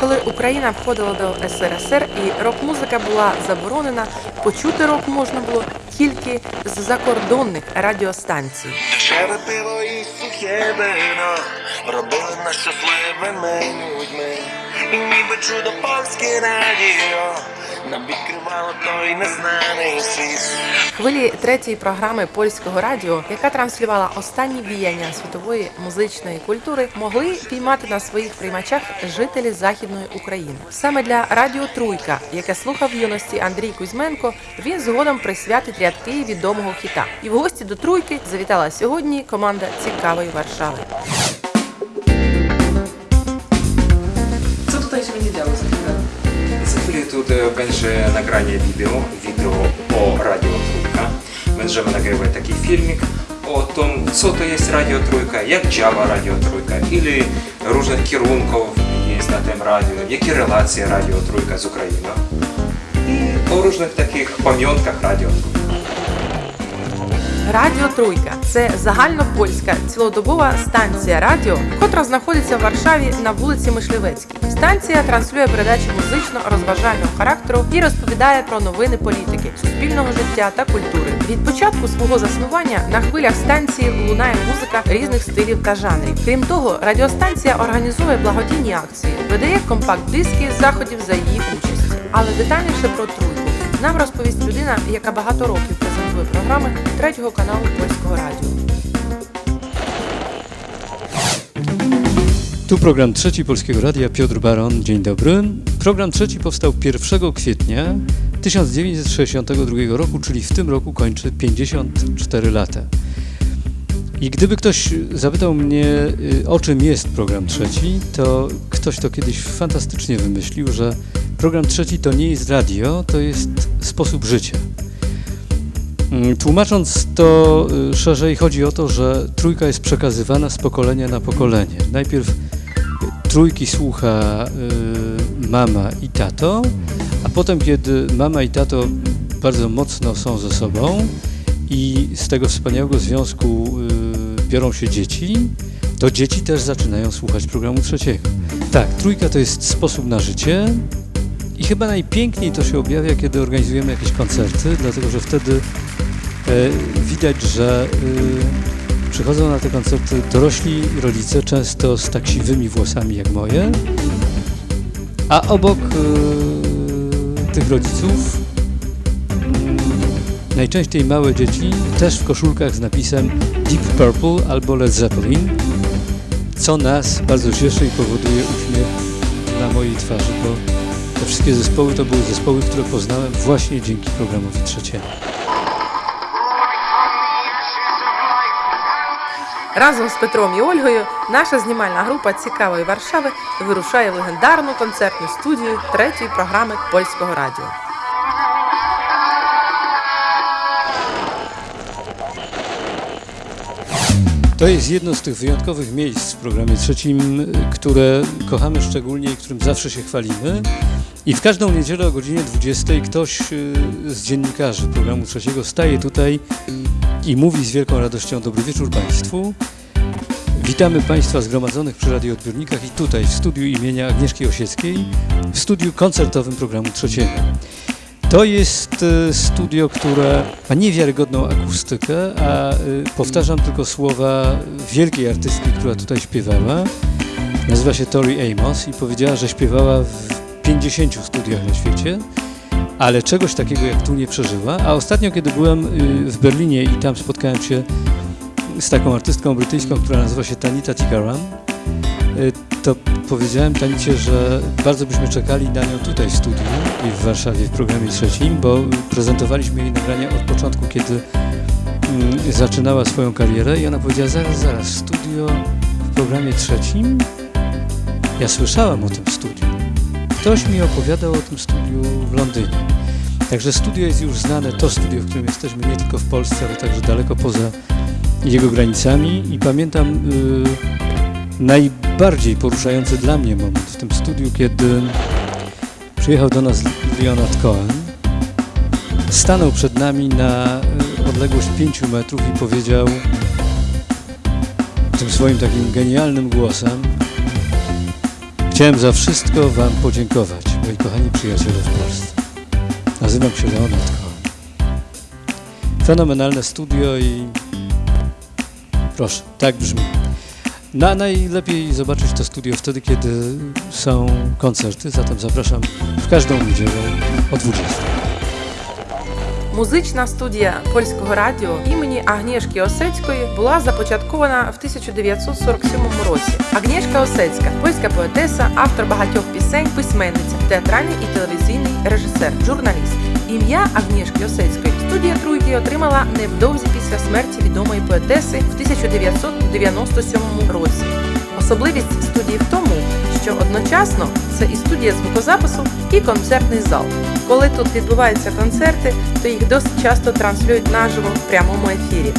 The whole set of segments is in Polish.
Коли Україна входила до СРСР і рок-музика була заборонена, почути рок можна було тільки з закордонних радіостанцій. Дешеве і сухе робили нас щасливими людьми. І ніби чудо польське радіо нам відкривало той незнаний світ. Хвилі третьої програми польського радіо, яка транслювала останні віяння світової музичної культури, могли піймати на своїх приймачах жителі Західної України. Саме для Радіо Труйка, яке слухав в юності Андрій Кузьменко, він згодом присвятить рядки відомого хіта. І в гості до Труйки завітала сьогодні команда цікавої Варшави. Тут e, będzie nagranie wideo, wideo o Radio Trójka. Będziemy nagrywać taki filmik o tym, co to jest Radio Trójka, jak działa Radio ile różnych kierunków jest na tym radio, jakie relacje Radio Trójka z Ukrainą i o różnych takich pamiątkach Radio Trójka. Радіо Труйка це загальнопольська цілодобова станція радіо, котра знаходиться в Варшаві на вулиці Мишлівецькій. Станція транслює передачі музично-розважального характеру і розповідає про новини політики, суспільного життя та культури. Від початку свого заснування на хвилях станції лунає музика різних стилів та жанрів. Крім того, радіостанція організує благодійні акції, видає компакт-диски заходів за її участі. Але детальніше про тройку нам розповість людина, яка багато років програми третього каналу польського радіо. Tu program trzeci Polskiego Radia, Piotr Baron, dzień dobry. Program trzeci powstał 1 kwietnia 1962 roku, czyli w tym roku kończy 54 lata. I gdyby ktoś zapytał mnie, y, o czym jest program trzeci, to ktoś to kiedyś fantastycznie wymyślił, że program trzeci to nie jest radio, to jest sposób życia. Mm, Tłumacząc to y, szerzej, chodzi o to, że trójka jest przekazywana z pokolenia na pokolenie. Najpierw y, trójki słucha y, mama i tato, a potem, kiedy mama i tato bardzo mocno są ze sobą i z tego wspaniałego związku biorą się dzieci, to dzieci też zaczynają słuchać programu trzeciego. Tak, trójka to jest sposób na życie, i chyba najpiękniej to się objawia, kiedy organizujemy jakieś koncerty, dlatego że wtedy widać, że e, przychodzą na te koncerty dorośli rodzice, często z tak siwymi włosami jak moje, a obok e, tych rodziców mm, najczęściej małe dzieci, też w koszulkach z napisem Deep Purple albo Led Zeppelin, co nas bardzo cieszy i powoduje uśmiech na mojej twarzy, bo te wszystkie zespoły to były zespoły, które poznałem właśnie dzięki programowi trzeciemu. Разом з Петром і Ольгою наша знімальна група цікавої Варшави вирушає в легендарну концертну студію третьої програми польського радіо. To jest jedno z tych wyjątkowych miejsc w programie trzecim, y, które kochamy szczególnie i którym zawsze się chwalimy. I w każdą niedzielę o godzinie 20 ktoś y, z dziennikarzy programu trzeciego staje tutaj i mówi z wielką radością dobry wieczór Państwu. Witamy Państwa zgromadzonych przy radioodbiornikach i tutaj w studiu imienia Agnieszki Osieckiej, w studiu koncertowym programu trzeciego. To jest e, studio, które ma niewiarygodną akustykę, a e, powtarzam tylko słowa wielkiej artystki, która tutaj śpiewała. Nazywa się Tori Amos i powiedziała, że śpiewała w 50 studiach na świecie, ale czegoś takiego jak tu nie przeżyła. A ostatnio, kiedy byłem y, w Berlinie i tam spotkałem się z taką artystką brytyjską, która nazywa się Tanita Tikaram, y, to powiedziałem Tanicie, że bardzo byśmy czekali na nią tutaj w studiu i w Warszawie w programie trzecim, bo prezentowaliśmy jej nagrania od początku, kiedy mm, zaczynała swoją karierę i ona powiedziała, zaraz, zaraz, studio w programie trzecim? Ja słyszałam o tym studiu. Ktoś mi opowiadał o tym studiu w Londynie. Także studio jest już znane, to studio, w którym jesteśmy nie tylko w Polsce, ale także daleko poza jego granicami i pamiętam y, najbardziej poruszający dla mnie moment w tym studiu, kiedy przyjechał do nas Leonard Cohen, stanął przed nami na y, odległość 5 metrów i powiedział tym swoim takim genialnym głosem Chciałem za wszystko Wam podziękować, moi kochani przyjaciele w Polsce. Nazywam się Leonard Cohen. Fenomenalne studio i proszę, tak brzmi. Na najlepiej zobaczyć to studio wtedy, kiedy są koncerty, zatem zapraszam w każdą niedzielę o 20. Музична студія польського радіо імені Агнєшки Осецької була започаткована в 1947 році. Агнєшка Осецька польська поетеса, автор багатьох пісень, письменниця, театральний і телевізійний режисер, журналіст. Ім'я Агнєшки Осецької студія Труйки отримала невдовзі після смерті відомої поетеси в 1997 році. Особливість студії в тому, що одночасно це і студія звукозапису, і концертний зал. Коли тут відбуваються концерти, то їх досить часто транслюють наживо в прямому ефірі.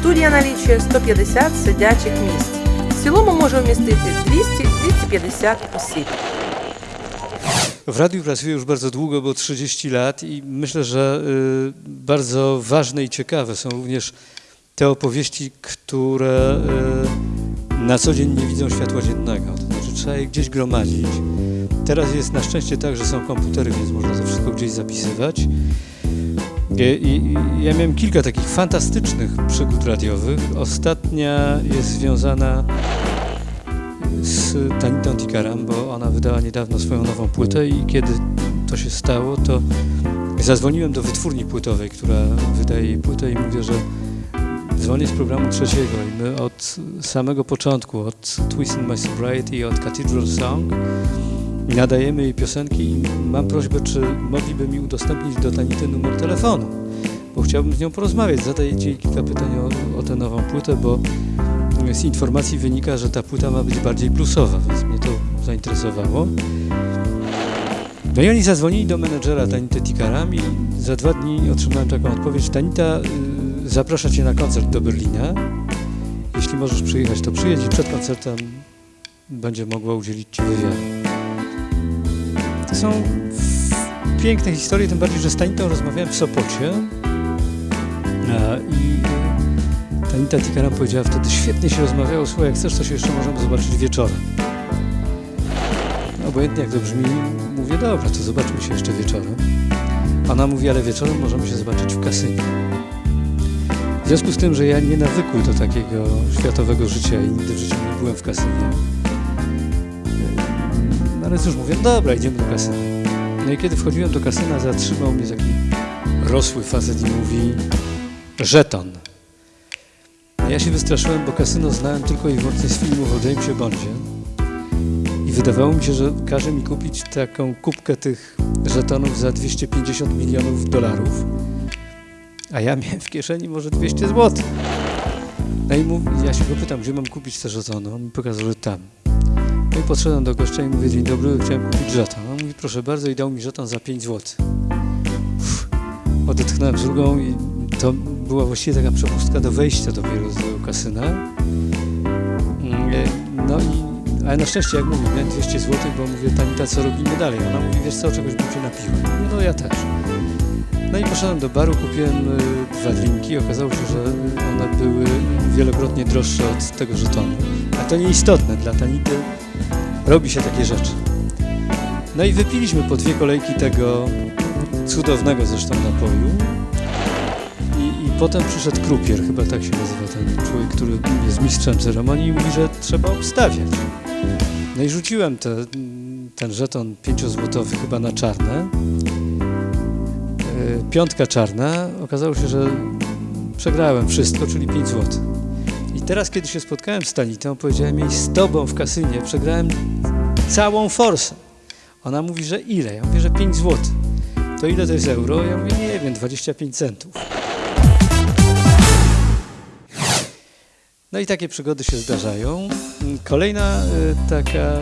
Студія налічує 150 сидячих місць. В цілому може вмістити 200-250 осіб. W radiu pracuję już bardzo długo, bo 30 lat i myślę, że y, bardzo ważne i ciekawe są również te opowieści, które y, na co dzień nie widzą światła dziennego. To znaczy trzeba je gdzieś gromadzić. Teraz jest na szczęście tak, że są komputery, więc można to wszystko gdzieś zapisywać. I, ja miałem kilka takich fantastycznych przygód radiowych. Ostatnia jest związana z Tanitą Tikaram, bo ona wydała niedawno swoją nową płytę i kiedy to się stało, to zadzwoniłem do wytwórni płytowej, która wydaje jej płytę i mówię, że dzwonię z programu trzeciego i my od samego początku, od Twist in My Sobriety od Cathedral Song nadajemy jej piosenki i mam prośbę, czy mogliby mi udostępnić do Tanity numer telefonu, bo chciałbym z nią porozmawiać, zadać jej kilka pytań o, o tę nową płytę, bo z informacji wynika, że ta płyta ma być bardziej plusowa, więc mnie to zainteresowało. No i oni zadzwonili do menedżera Tanity Tikaram i za dwa dni otrzymałem taką odpowiedź. Tanita y, zaprasza Cię na koncert do Berlina. Jeśli możesz przyjechać, to przyjedź i przed koncertem będzie mogła udzielić Ci wywiadu. Są piękne historie, tym bardziej, że z Tanitą rozmawiałem w Sopocie a, i Tanita Tikaram powiedziała wtedy, świetnie się rozmawiało, słuchaj, jak chcesz, to się jeszcze możemy zobaczyć wieczorem. Obojętnie jak to brzmi, mówię, dobra, to zobaczmy się jeszcze wieczorem. Ona mówi, ale wieczorem możemy się zobaczyć w kasynie. W związku z tym, że ja nie nawykły do takiego światowego życia i nigdy w życiu nie byłem w kasynie, no ale cóż, mówię, dobra, idziemy do kasyna. No i kiedy wchodziłem do kasyna, zatrzymał mnie taki rosły facet i mówi, żeton. Ja się wystraszyłem, bo kasyno znałem tylko i wyłącznie z filmów o Jamesie Bondzie. I wydawało mi się, że każe mi kupić taką kubkę tych żetonów za 250 milionów dolarów. A ja miałem w kieszeni może 200 zł. No i mów, ja się go pytam, gdzie mam kupić te żetony. On mi pokazał, że tam. No i podszedłem do gościa i mówię, dzień dobry, chciałem kupić żeton. On mówi, proszę bardzo i dał mi żeton za 5 zł. Uff, odetchnąłem z drugą i to była właściwie taka przepustka do wejścia dopiero tego kasyna. Mm, No i, ale na szczęście, jak mówię, miałem 200 zł, bo mówię, Tanita, co robimy dalej? Ona mówi, wiesz co, czegoś bym się napiła. Mówię, No ja też. No i poszedłem do baru, kupiłem y, dwa drinki. Okazało się, że one były wielokrotnie droższe od tego żetonu. A to nieistotne, dla Tanity robi się takie rzeczy. No i wypiliśmy po dwie kolejki tego cudownego zresztą napoju. I, I potem przyszedł krupier, chyba tak się nazywa ten człowiek, który jest mistrzem ceremonii i mówi, że trzeba obstawiać. No i rzuciłem te, ten żeton pięciozłotowy chyba na czarne. E, Piątka czarna. Okazało się, że przegrałem wszystko, czyli 5 zł. I teraz, kiedy się spotkałem z Tanitą, powiedziałem jej z tobą w kasynie przegrałem całą forsę. Ona mówi, że ile? Ja mówię, że 5 zł. To ile to jest euro? Ja mówię, nie wiem, 25 centów. No i takie przygody się zdarzają. Kolejna y, taka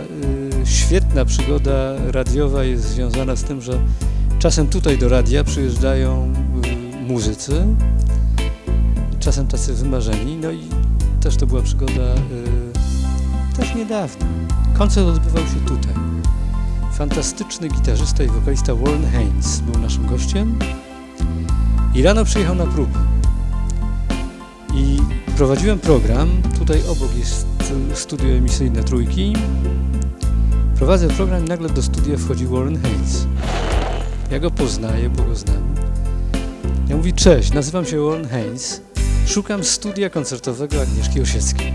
y, świetna przygoda radiowa jest związana z tym, że czasem tutaj do radia przyjeżdżają y, muzycy, czasem tacy wymarzeni, no i też to była przygoda y, też niedawno. Koncert odbywał się tutaj. Fantastyczny gitarzysta i wokalista Warren Haynes był naszym gościem i rano przyjechał na próbę. I prowadziłem program, tutaj obok jest studio emisyjne Trójki Prowadzę program i nagle do studia wchodzi Warren Haynes. Ja go poznaję, bo go znam. Ja mówi, cześć, nazywam się Warren Haynes, szukam studia koncertowego Agnieszki Osieckiej.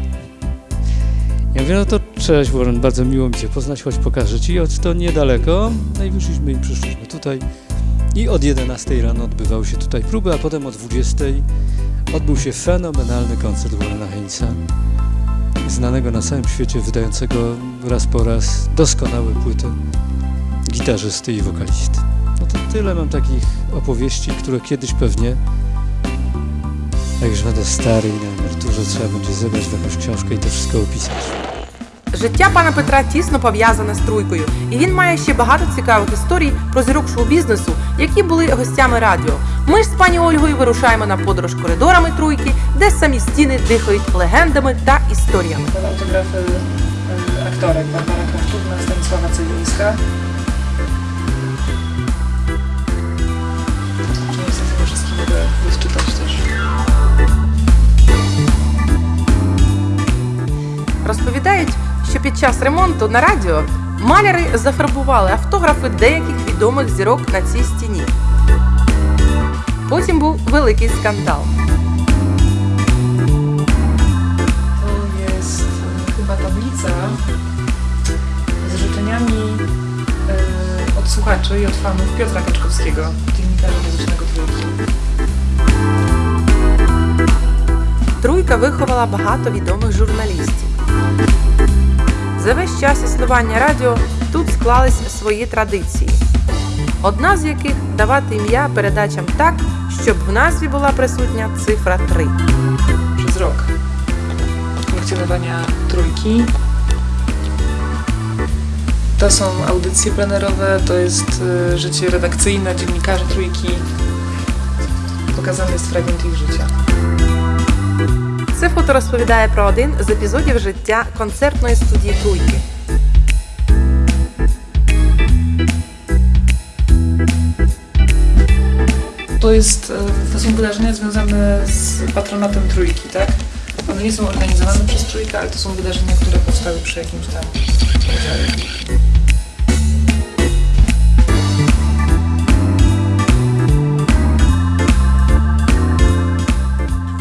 Ja mówię, no to cześć Warren, bardzo miło mi Cię poznać, choć pokażę Ci, choć to niedaleko. No i wyszliśmy i przyszliśmy tutaj. I od 11 rano odbywały się tutaj próby, a potem o 20 odbył się fenomenalny koncert Warrena Hainsa, znanego na całym świecie, wydającego raz po raz doskonałe płyty gitarzysty i wokalisty. No to tyle mam takich opowieści, które kiedyś pewnie, jak już będę stary i na emeryturze, trzeba będzie zebrać w jakąś książkę i to wszystko opisać. Життя пана Петра тісно пов'язане з тройкою, і він має ще багато цікавих історій про зірок шоу-бізнесу, які були гостями радіо. Ми ж з пані Ольгою вирушаємо на подорож коридорами тройки, де самі стіни дихають легендами та історіями. Autografy y, aktorek Barbara Kraftówna, Stanisława Celińska. Niestety Розповідають, що під час ремонту на радіо маляри зафарбували автографи деяких відомих зірок на цій стіні. Потім був великий скандал. Chyba tablica z życzeniami od słuchaczy i od fanów Piotra Kaczkowskiego, dziennikarza muzycznego trójki. Труйка виховала багато відомих журналістів. За весь час існування радіо тут склались свої традиції. Одна з яких давати ім'я передачам так, щоб в назві була присутня цифра 3. przez rok funkcjonowania trójki. To są audycje plenerowe, to jest y, życie redakcyjne dziennikarzy trójki. Pokazany jest fragment ich życia. Це фото розповідає про один з епізодів життя концертної студії Труйки. To, jest, y, to są wydarzenia związane z patronatem trójki, tak? One nie są organizowane przez trójkę, ale to są wydarzenia, które powstały przy jakimś tam udziale.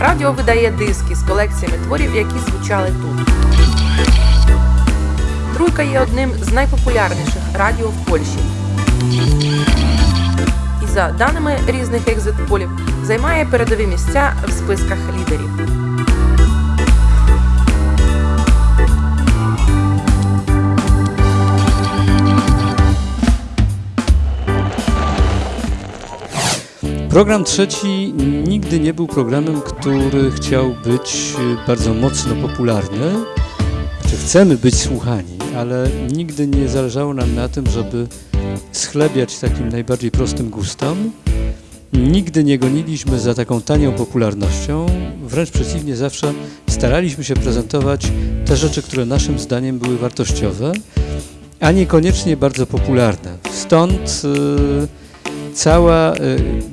Радіо видає диски з колекціями творів, які звучали тут. Труйка є одним з найпопулярніших радіо в Польщі. І за даними різних екзит-полів, займає передові місця в списках лідерів. Program trzeci nigdy nie był programem, który chciał być y, bardzo mocno popularny. Znaczy chcemy być słuchani, ale nigdy nie zależało nam na tym, żeby schlebiać takim najbardziej prostym gustom. Nigdy nie goniliśmy za taką tanią popularnością, wręcz przeciwnie, zawsze staraliśmy się prezentować te rzeczy, które naszym zdaniem były wartościowe, a niekoniecznie bardzo popularne. Stąd y, cała y,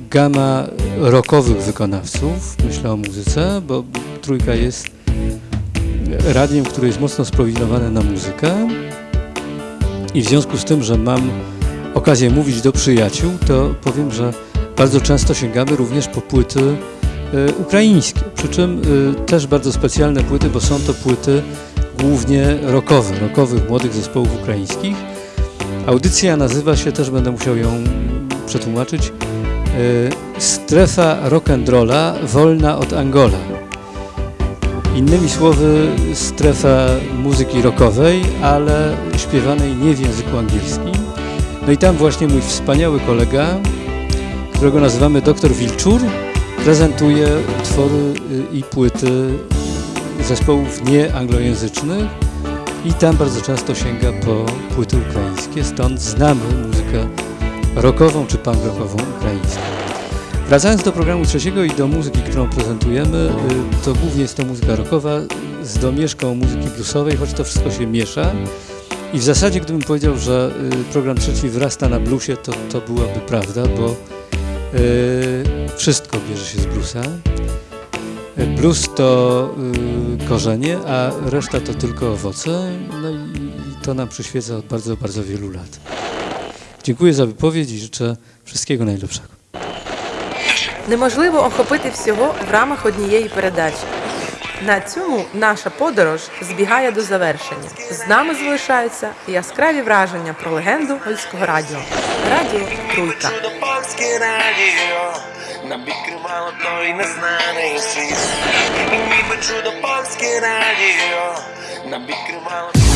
gama rockowych wykonawców, myślę o muzyce, bo Trójka jest radiem, które jest mocno sprofilowane na muzykę i w związku z tym, że mam okazję mówić do przyjaciół, to powiem, że bardzo często sięgamy również po płyty y, ukraińskie, przy czym y, też bardzo specjalne płyty, bo są to płyty głównie rockowe, rockowych młodych zespołów ukraińskich. Audycja nazywa się, też będę musiał ją przetłumaczyć, y, Strefa Rock'n'Rolla wolna od Angola. Innymi słowy, strefa muzyki rockowej, ale śpiewanej nie w języku angielskim. No i tam właśnie mój wspaniały kolega, którego nazywamy Dr. Wilczur, prezentuje utwory y, i płyty zespołów nieanglojęzycznych i tam bardzo często sięga po płyty ukraińskie, stąd znamy muzykę rockową czy punk rockową ukraińską. Wracając do programu trzeciego i do muzyki, którą prezentujemy, y, to głównie jest to muzyka rockowa z domieszką muzyki bluesowej, choć to wszystko się miesza. I w zasadzie, gdybym powiedział, że y, program trzeci wyrasta na bluesie, to, to byłaby prawda, bo y, wszystko bierze się z bluesa. Blues to korzenie, a reszta to tylko owoce. No i, to nam przyświeca od bardzo, bardzo wielu lat. Dziękuję za wypowiedź i życzę wszystkiego najlepszego. Неможливо охопити всього в рамах однієї передачі. На цьому наша подорож збігає до завершення. З нами залишаються яскраві враження про легенду польського радіо. Радіо Труйка. Нам відкривало той незнаний світ. Ніби чудо польське радіо нам відкривало